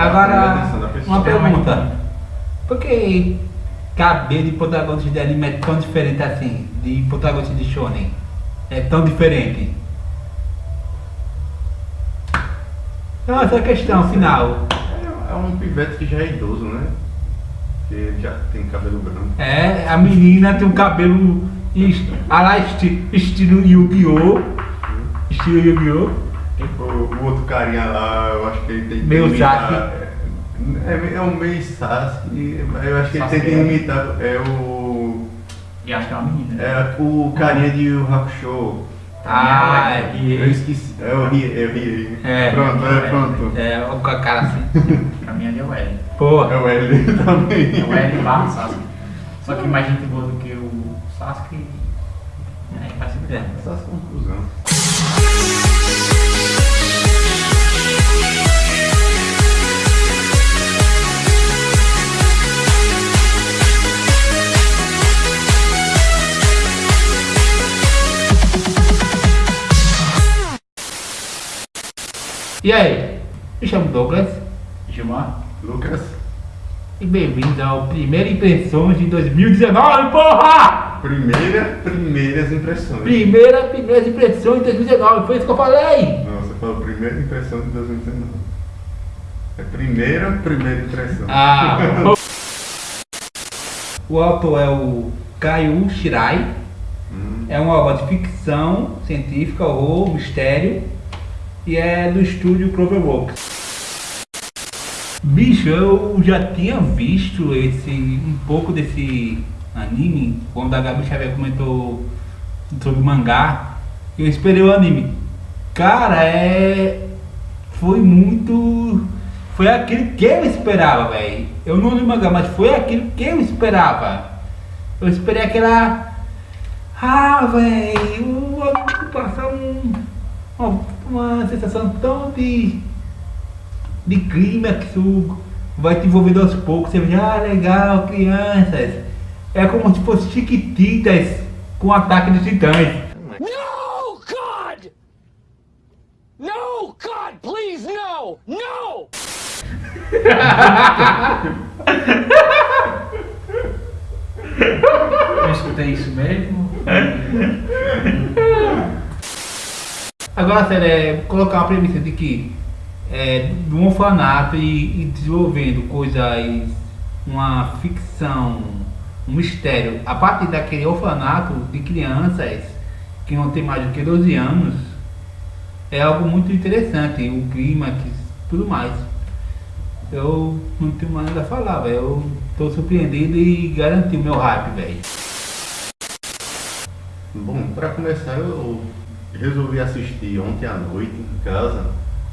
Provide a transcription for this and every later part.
Agora, uma pergunta. Por que cabelo de protagonista de anime é tão diferente assim, de protagonista de shonen? É tão diferente? Então, essa é a questão final. É, é um pivete que já é idoso, né? Que já tem cabelo branco. É, a menina tem um cabelo a lá esti estilo Yu-Gi-Oh! Estilo Yu-Gi-Oh! O, o outro carinha lá, eu acho que ele tem que Meu imitar- Sasuke. É, é um meio Sasuke, mas eu acho que ele Sasuke tem que é. imitar. É o. E acho que é uma menina. É o carinha de Yu Hakusho. Ah, é, Eu esqueci. É o Rie, é o Rie. É. Pronto, é, pronto. É, com a cara assim. Pra mim ali é o L. Porra. É o L também. É o L barra Sasuke. Só que mais gente boa do que o Sasuke. É, faz sentido. É. Essas conclusões. E aí? Me chamo Douglas Gilmar? Lucas, e bem-vindo ao Primeira Impressões de 2019, porra! primeira, primeiras impressões. Primeira, primeiras impressões de 2019, foi isso que eu falei! Não, você falou primeira impressão de 2019. É primeira, primeira impressão. Ah, o autor é o Kaio Shirai, Hum, é uma obra de ficção científica, horror, mistério e é do estúdio Cloverworks. Bicho, eu já tinha visto esse um pouco desse anime quando a Gabi Xavier comentou sobre o mangá. Eu esperei o anime. Cara, é foi muito foi aquilo que eu esperava, velho. Eu não li o mangá, mas foi aquilo que eu esperava. Eu esperei aquela ah, velho, passar um, uma, uma sensação tão de, de clímax, o- vai te envolvendo aos poucos, você vê, ah, legal, crianças. É como se fosse chiquititas com ataque de titãs. No, God! No, God, please, no! No! Eu escutei isso mesmo. Agora, sério, é colocar uma premissa de que é, de um orfanato e, e desenvolvendo coisas, uma ficção, um mistério, a partir daquele orfanato de crianças que não tem mais do que 12 anos, é algo muito interessante, o clímax, tudo mais. Eu não tenho mais nada a falar. Eu tô surpreendido e garanti o meu hype, velho. Bom, pra começar eu resolvi assistir ontem à noite em casa,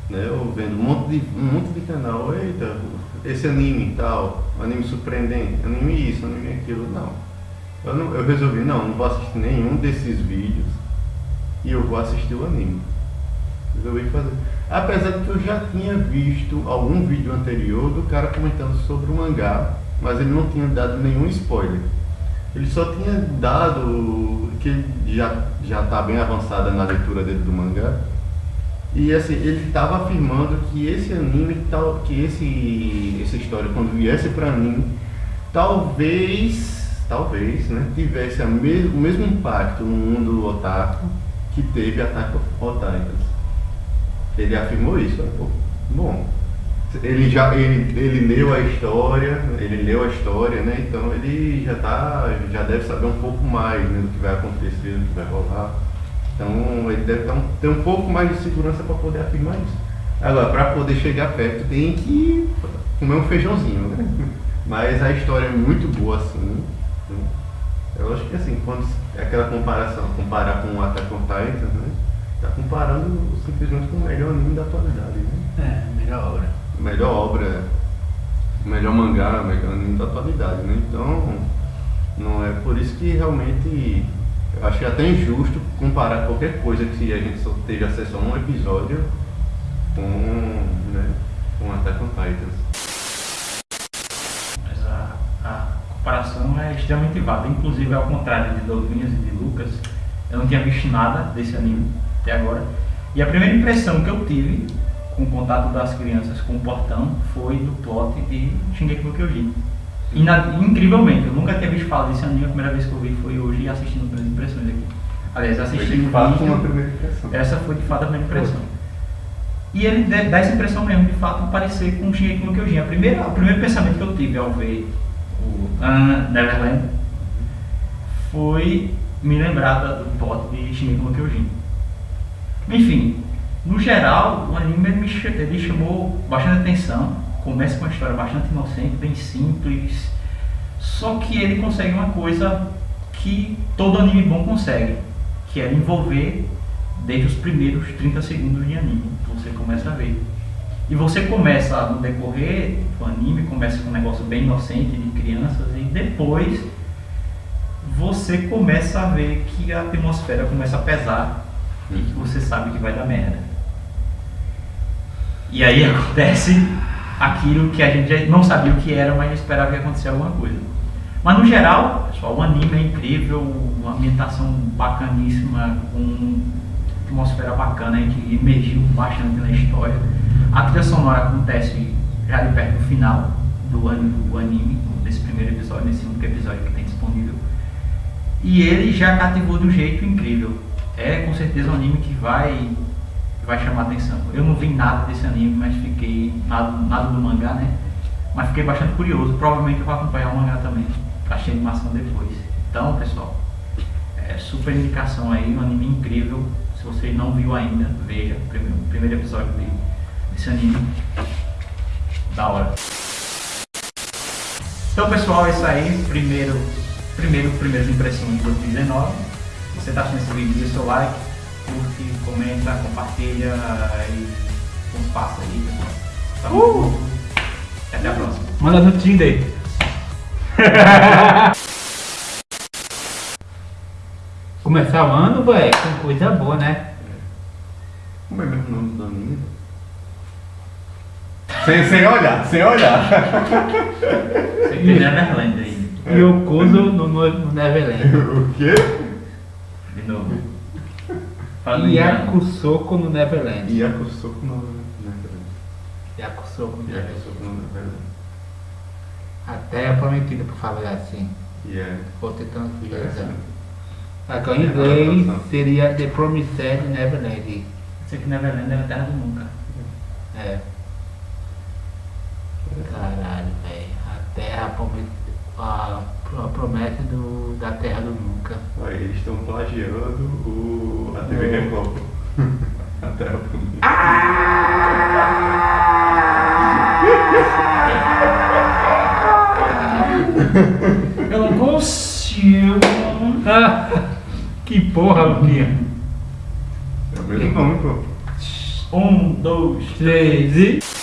né? Eu vendo um monte de, um monte de canal, eita, esse anime e tal, anime surpreendente, anime isso, anime aquilo, não. Eu, não, eu resolvi, não, não vou assistir nenhum desses vídeos e eu vou assistir o anime. Resolvi fazer. Apesar de que eu já tinha visto algum vídeo anterior do cara comentando sobre o mangá, mas ele não tinha dado nenhum spoiler. Ele só tinha dado que já já está bem avançada na leitura dele do mangá. E assim, ele estava afirmando que esse anime, tal, que esse essa história quando viesse para anime, talvez, talvez, né, tivesse a mes, o mesmo impacto no mundo otaku que teve Attack on Titans. Ele afirmou isso. né? Pô, Bom, ele já ele, ele leu a história, ele leu a história, né? Então ele já tá, já deve saber um pouco mais né, do que vai acontecer, do que vai rolar. Então ele deve ter um, ter um pouco mais de segurança para poder afirmar isso. Agora, para poder chegar perto, tem que comer um feijãozinho, né? Mas a história é muito boa assim. né? Eu acho que assim, quando aquela comparação, comparar com o Attack on Titan, né? Tá comparando simplesmente com o melhor anime da atualidade, né? É, melhor obra. Melhor obra, melhor mangá, melhor anime da atualidade, né? Então, não é por isso que realmente eu achei até injusto comparar qualquer coisa que a gente só teve acesso a um episódio com, né, com Attack on Titans. Mas a, a comparação é extremamente válida. Inclusive, ao contrário de Douglas e de Lucas, eu não tinha visto nada desse anime até agora. E a primeira impressão que eu tive com o contato das crianças com o portão foi do plot de Shingeki no Kyojin. E na- incrivelmente, eu nunca tinha visto falar desse anime, a primeira vez que eu vi foi hoje assistindo Primeiras Impressões aqui. Aliás, Foi assisti de fato uma primeira impressão. essa foi de fato a primeira impressão. E ele dá essa impressão mesmo, de fato, parecer com o Shingeki no Kyojin. A primeira, o primeiro pensamento que eu tive ao ver o ah, Neverland foi me lembrar do plot de Shingeki no Kyojin. Enfim, no geral, o anime me chamou bastante atenção. Começa com uma história bastante inocente, bem simples. Só que ele consegue uma coisa que todo anime bom consegue, que é envolver desde os primeiros 30 segundos de anime. Você começa a ver. E você começa no decorrer do anime, começa com um negócio bem inocente de crianças e depois você começa a ver que a atmosfera começa a pesar e que você sabe que vai dar merda. E aí acontece aquilo que a gente não sabia o que era, mas esperava que acontecesse alguma coisa. Mas no geral, pessoal, o anime é incrível, uma ambientação bacaníssima, com uma atmosfera bacana, a gente emergiu bastante na história. A trilha sonora acontece já de perto do final do, an- do anime, desse primeiro episódio, nesse único episódio que tem disponível. E ele já cativou de um jeito incrível. É com certeza um anime que vai vai chamar atenção. Eu não vi nada desse anime, mas fiquei nada, nada do mangá, né? Mas fiquei bastante curioso. Provavelmente eu vou acompanhar o mangá também, pra assistir a animação depois. Então, pessoal, é super indicação aí, um anime incrível. Se você não viu ainda, veja o primeiro, primeiro episódio de- desse anime. Da hora. Então, pessoal, é isso aí. Primeiro, primeiro, primeiras impressões de 2019. Se você está assistindo esse vídeo, deixa seu like, curte, comenta, compartilha e uns passos aí, pessoal. Tamo junto. E até a próxima. Manda no Tinder. Começar o ano, velho, com coisa boa, né? Como é mesmo o nome do anime? Sem, sem olhar, sem olhar. Você tem Neverland aí, Yokozo no, no, no Neverland. o quê? de novo. Engano. Yakusoko no Neverland. Yakusoko no Neverland. Yakusoko no Neverland. Yakusoko no Neverland. A terra prometida, por favor, assim. Yeah. Vou tentando pesquisar. Aqui em inglês seria The Promised Neverland. Sei que Neverland é a terra do nunca. É. Caralho, velho. A terra promet... a, promessa do, da terra do nunca. Olha, eles estão plagiando o, a TV É. Record. a Terra Prometida. Eu não consigo. Ah, que porra, Luquinha. É o mesmo nome, pô. Um, dois, Três e...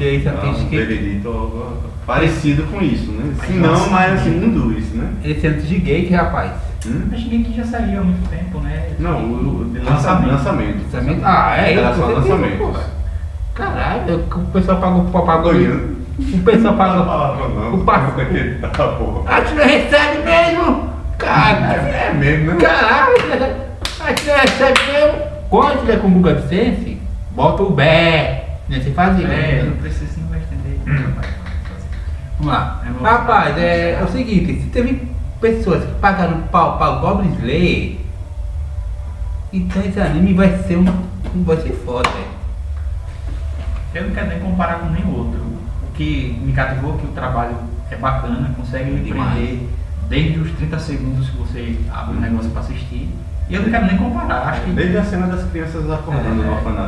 porque isso dar tem um que... veredito parecido com isso, né? Se não, nossa, mais assim, um dos, né? Esse é antes de Gate, rapaz. Hum? Acho que já saiu há muito tempo, né? Não, o, o lançamento. Lançamento. lançamento. Ah, é, Era só lançamento. Caralho, o pessoal pagou, pagou, Doido. o pessoal Não pagou, não. o pa- Não acreditar, porra. a tia recebe mesmo, cara, É mesmo, né? caralho, a tia recebe mesmo, quando tiver com Google AdSense, bota o bé, né, você fazia, É, não né? precisa, não vai entender. Vamos lá. É. Rapaz, é, é o seguinte, se teve pessoas que pagaram pau para o Goblin Slayer, então esse anime vai ser um, vai ser foda, velho. Eu não quero nem comparar com nenhum outro. O que me cativou é que o trabalho é bacana, consegue Demais. prender desde os 30 segundos que você abre o negócio para assistir. E eu não quero nem comparar. Acho que Desde a cena das crianças acordando É. no orfanato.